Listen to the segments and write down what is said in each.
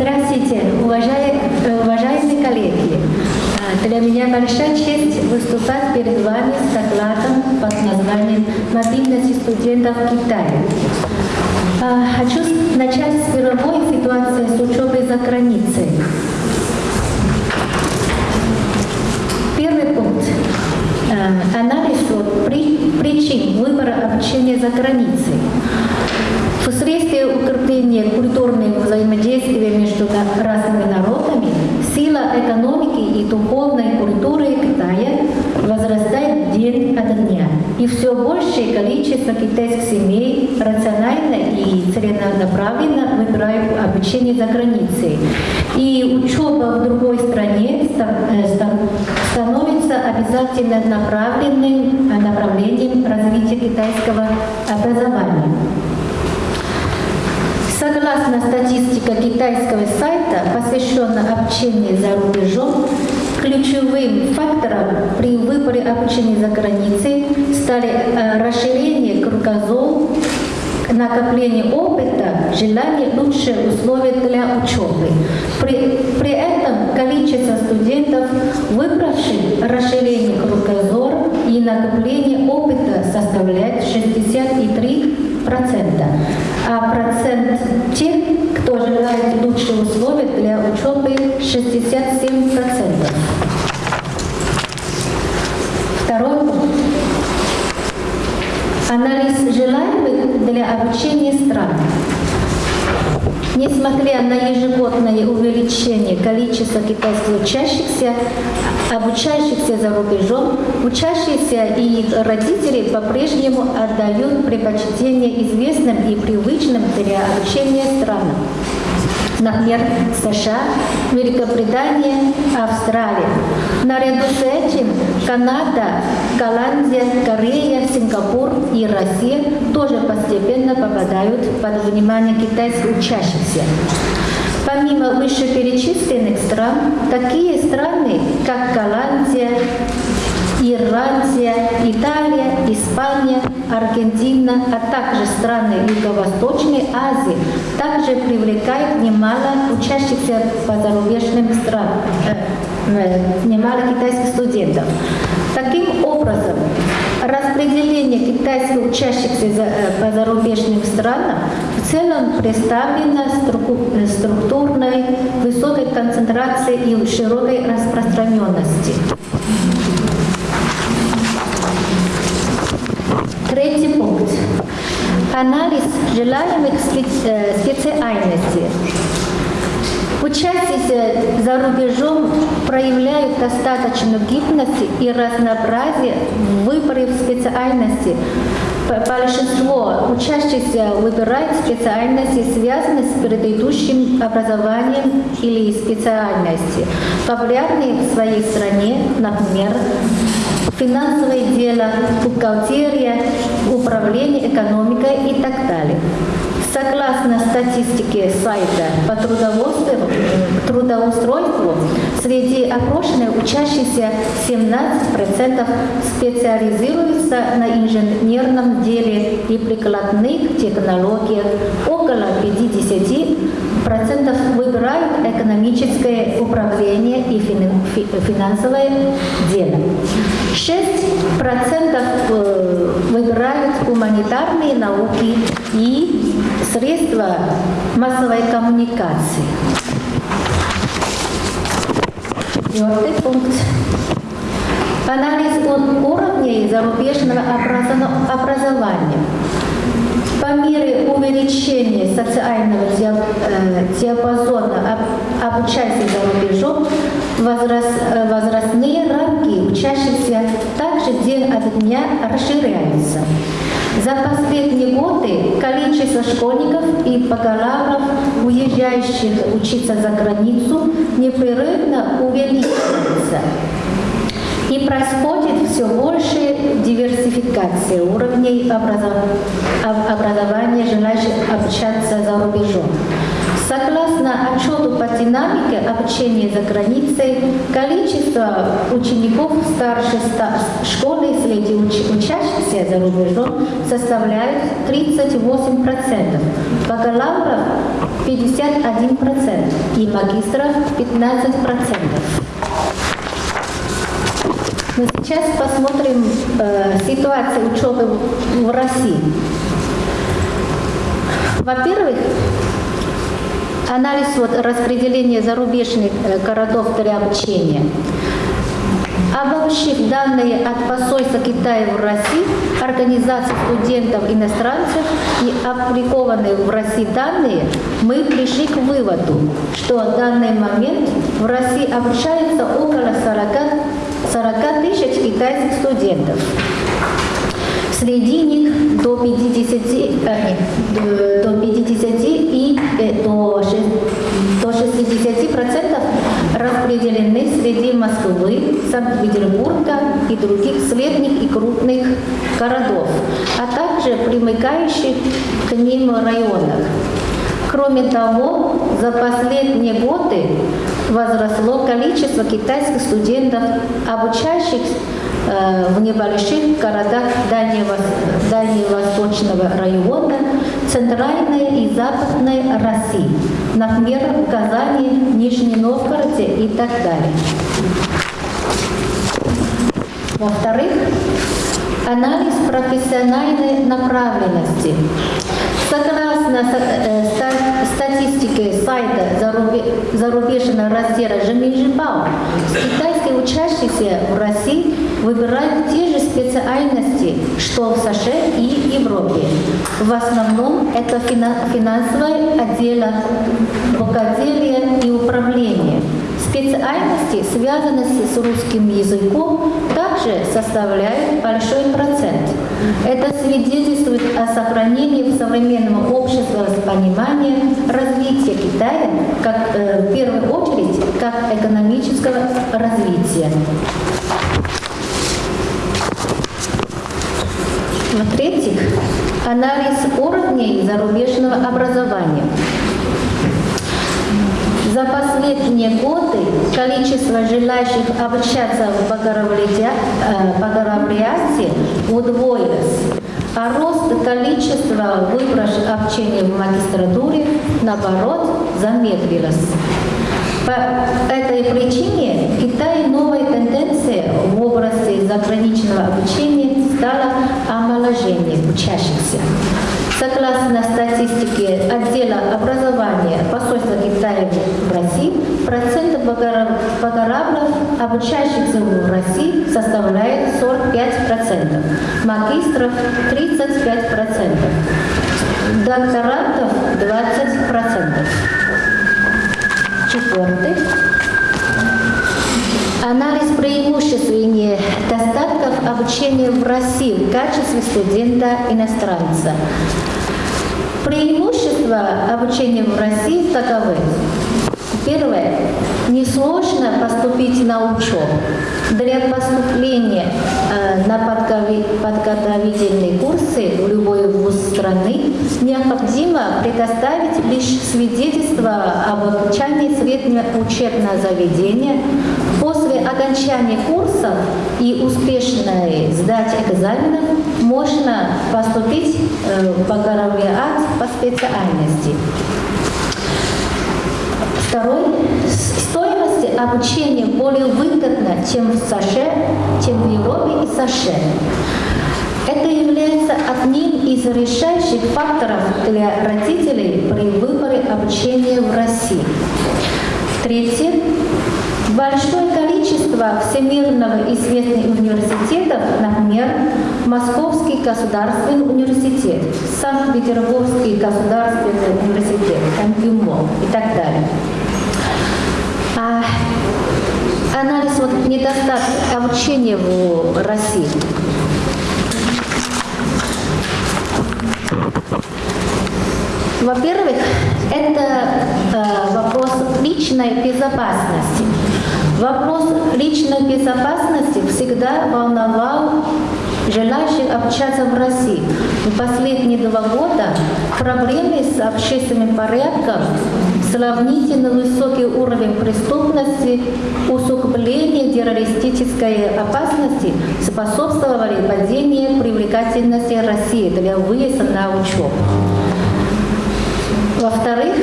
Здравствуйте, уважаемые, уважаемые коллеги. А, Для меня большая честь выступать перед вами с докладом под названием «Мобильность студентов в Китае». А, Хочу начать с мировой ситуации с учебой за границей. Первый пункт. Э, Анализ причин выбора обучения за границей. Вследствие укрепления культурного взаимодействия между разными народами, сила экономики и духовной культуры Китая возрастает день ото дня. И все большее количество китайских семей рационально и целенаправленно выбирают обучение за границей. И учеба в другой стране э, ста- становится обязательно направленным направлением развития китайского образования. Согласно статистике китайского сайта, посвященного обучению за рубежом, ключевым фактором при выборе обучения за границей стали расширение кругозора, накопление опыта, желание лучших условий для учебы. При, при этом количество студентов, выбравших расширение кругозора и накопление опыта составляет 63%, а процент тех, кто желает лучших условий для учебы 67%. Второй пункт. Анализ желаемых для обучения стран. Несмотря на ежегодное увеличение количества китайских учащихся, обучающихся за рубежом, учащиеся и их родители по-прежнему отдают предпочтение известным и привычным для обучения странам. Например, США, Великобритания, Австралия. Наряду с этим Канада, Голландия, Корея, Сингапур и Россия тоже постепенно попадают под внимание китайских учащихся. Помимо вышеперечисленных стран, такие страны, как Голландия, Ирландия, Италия, Испания, Аргентина, а также страны Юго-Восточной Азии также привлекают немало учащихся по зарубежным странам, э, э, немало китайских студентов. Таким образом, распределение китайских учащихся за- э, по зарубежным странам в целом представлено э, структурной высокой концентрацией и широкой распространенности. Третий пункт. Анализ желаемых спе- специальностей. Учащиеся за рубежом проявляют достаточно гибкости и разнообразие в выборе специальности. Большинство учащихся выбирают специальности, связанные с предыдущим образованием или специальности, популярные в своей стране, например, финансовое дело, бухгалтерия, управление экономикой и так далее. Согласно статистике сайта по трудоустройству, трудоустройству среди опрошенных учащихся 17% специализируются на инженерном деле и прикладных технологиях, около 50% выбирают экономическое управление и фин- фи- финансовое дело. 6% э, выбирают гуманитарные науки и средства массовой коммуникации. Четвертый пункт. Анализ уровней зарубежного образо- образования. По мере увеличения социального э, диапазона об- обучающихся за рубежом, возрас- э, возрастные рамки учащихся также день от дня расширяются. За последние годы количество школьников и бакалавров, уезжающих учиться за границу, непрерывно увеличивается. Происходит все больше диверсификации уровней образования желающих обучаться за рубежом. Согласно отчету по динамике обучения за границей, количество учеников старшей школы среди учащихся за рубежом составляет 38%, бакалавров 51% и магистров 15%. Мы сейчас посмотрим э, ситуацию учебы в России. Во-первых, анализ вот распределения зарубежных э, городов для обучения. Обобщив данные от посольства Китая в России, организации студентов-иностранцев и опубликованные в России данные, мы пришли к выводу, что в данный момент в России обучается около 40, 40 тысяч китайских студентов. Среди них до 50, э, до 50 и э, до 60 процентов распределены среди Москвы, Санкт-Петербурга и других средних и крупных городов, а также примыкающих к ним районах. Кроме того, за последние годы возросло количество китайских студентов, обучающихся Э, в небольших городах Дальневосточного района, Центральной и Западной России, например, в Казани, Нижнем Новгороде и так далее. Во-вторых, анализ профессиональной направленности. Согласно э, статистике сайта зарубежного раздела Жеминжибао, китайские учащиеся в России выбирают те же специальности, что в США и Европе. В основном это финансовое отдело, бухгалтерия и управление. Специальности, связанные с русским языком, также составляют большой процент. Это свидетельствует о сохранении в современном обществе понимания развития Китая как, э, в первую очередь как экономического развития. В-третьих, анализ уровней зарубежного образования. Последние годы количество желающих обучаться в бакалавриате э, удвоилось, а рост количества выбравших обучение в магистратуре, наоборот, замедлилось. По этой причине в Китае новая тенденция в области заграничного обучения стала омоложение учащихся. Согласно статистике отдела образования посольства Китая в России, процент бакалавров, обучающихся в России, составляет 45%, магистров 35%, докторантов 20%. Четвертый. Анализ преимуществ и недостатков обучения в России в качестве студента-иностранца. Преимущества обучения в России таковы. Первое. Несложно поступить на учебу. Для поступления э, на подготовительные курсы в любой вуз страны необходимо предоставить лишь свидетельство об окончании среднего учебного заведения. После окончания курсов и успешной сдачи экзаменов можно поступить э, в бакалавриат по специальности. Второй. Стоимость обучения более выгодна, чем в США, чем в Европе и США. Это является одним из решающих факторов для родителей при выборе обучения в России. Третье. Большое количество всемирного известных университетов, например, Московский государственный университет, Санкт-Петербургский государственный университет, МГИМО и так далее. А анализ вот недостатка обучения в России. Во-первых, это э, вопрос личной безопасности. Вопрос личной безопасности всегда волновал желающих общаться в России. В последние два года проблемы с общественным порядком, сравнительно высокий уровень преступности, усугубление террористической опасности способствовали падению привлекательности России для выезда на учебу. Во-вторых,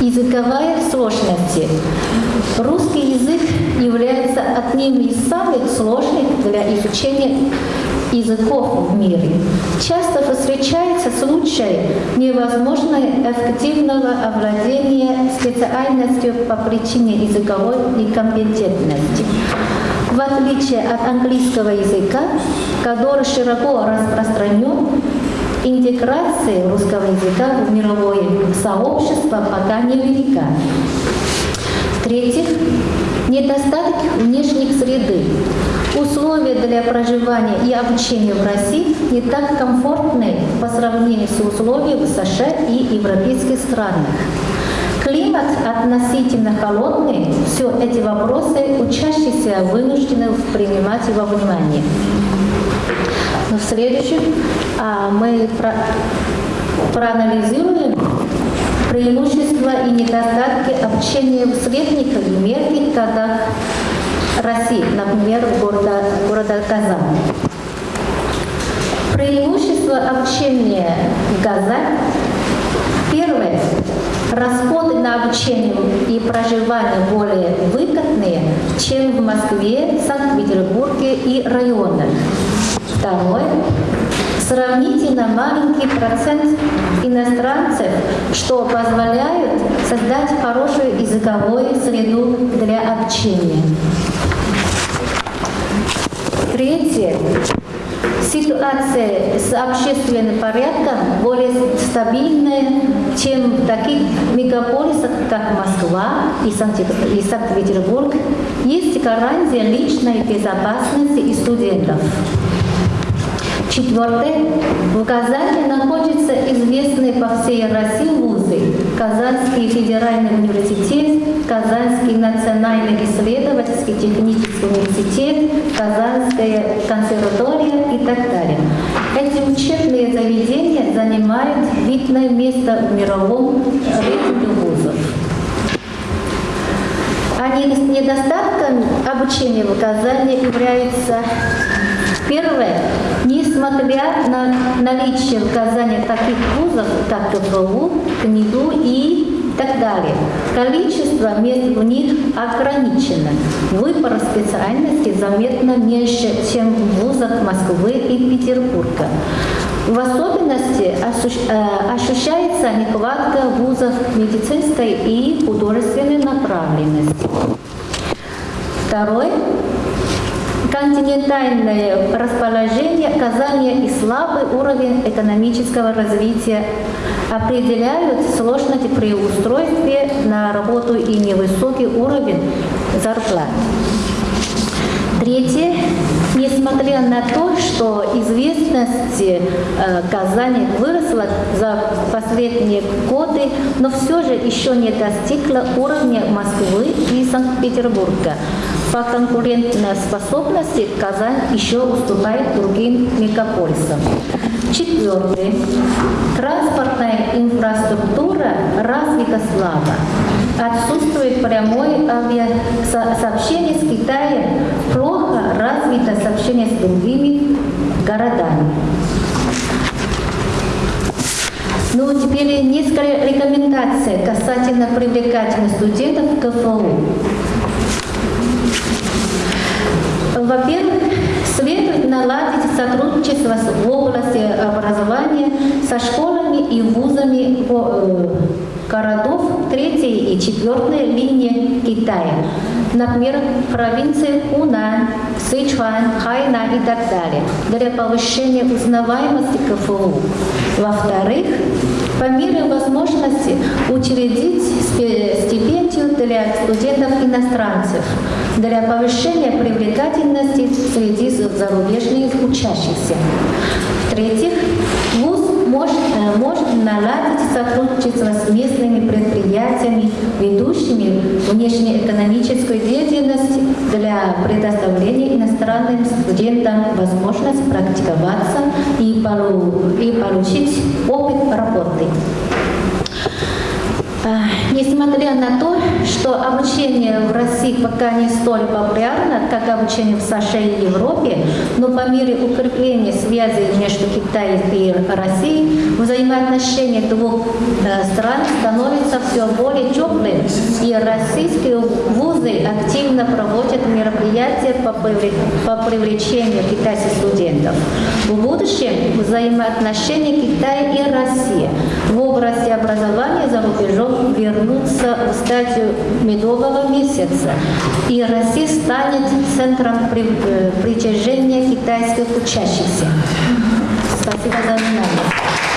языковая сложность. Русский язык является одним из самых сложных для изучения языков в мире. Часто встречается случай невозможной эффективного овладения специальностью по причине языковой некомпетентности. В отличие от английского языка, который широко распространен, интеграция русского языка в мировое сообщество пока невелика. В-третьих, недостаток внешних среды. Условия для проживания и обучения в России не так комфортны по сравнению с условиями в США и европейских странах. Климат относительно холодный, все эти вопросы учащиеся вынуждены принимать во внимание. Но в следующем а, мы про проанализируем преимущества и недостатки общения в средних и мелких городах России, например, города, города Казань. Преимущество общения в Казани. Первое. Расходы на обучение и проживание более выгодные, чем в Москве, Санкт-Петербурге и районах. Второе. Сравнительно маленький процент иностранцев, что позволяет создать хорошую языковую среду для общения. Третье. Ситуация с общественным порядком более стабильная, чем в таких мегаполисах, как Москва и Санкт-Петербург. Есть гарантия личной безопасности и студентов. Четвертое. В Казани находятся известные по всей России вузы. Казанский федеральный университет, Казанский национальный исследовательский технический университет, Казанская консерватория и так далее. Эти учебные заведения занимают видное место в мировом рейтинге вузов. А недостатком обучения в Казани является Первое. Несмотря на наличие в Казани таких вузов, как КФУ, КНИДУ и так далее, количество мест в них ограничено. Выбор специальности заметно меньше, чем в вузах Москвы и Петербурга. В особенности э, ощущается нехватка вузов медицинской и художественной направленности. Второе континентальное расположение Казани и слабый уровень экономического развития определяют сложности при устройстве на работу и невысокий уровень зарплат. Третье. Несмотря на то, что известность э, Казани выросла за последние годы, но все же еще не достигла уровня Москвы и Санкт-Петербурга. По конкурентной способности Казань еще уступает другим мегаполисам. Четвертый. Транспортная инфраструктура развита слабо. Отсутствует прямое авиасообщение с Китаем, плохо развито сообщение с другими городами. Ну, теперь несколько рекомендаций касательно привлекательности студентов в КФУ. Во-первых, следует наладить сотрудничество в области образования со школами и вузами э, городов третьей и четвертой линии Китая, например, провинции Хунан, Сычуан, Хайна и так далее, для повышения узнаваемости КФУ. Во-вторых, по мере возможности учредить стипендию для студентов-иностранцев для повышения привлекательности среди зарубежных учащихся. В-третьих, может, э, может наладить сотрудничество с местными предприятиями ведущими внешнеэкономическую деятельность для предоставления иностранным студентам возможность практиковаться и получить опыт работы. А, Несмотря на то, что обучение в России пока не столь популярно, как обучение в США и Европе, но по мере укрепления связи между Китаем и Россией взаимоотношения двух э, стран становятся все более теплым, и российские вузы активно проводят мероприятия по привлечению китайских студентов. В будущем взаимоотношения Китая и России в области образования за рубежом вернутся в стадию медового месяца, и Россия станет центром при- э, притяжения китайских учащихся. Спасибо за внимание.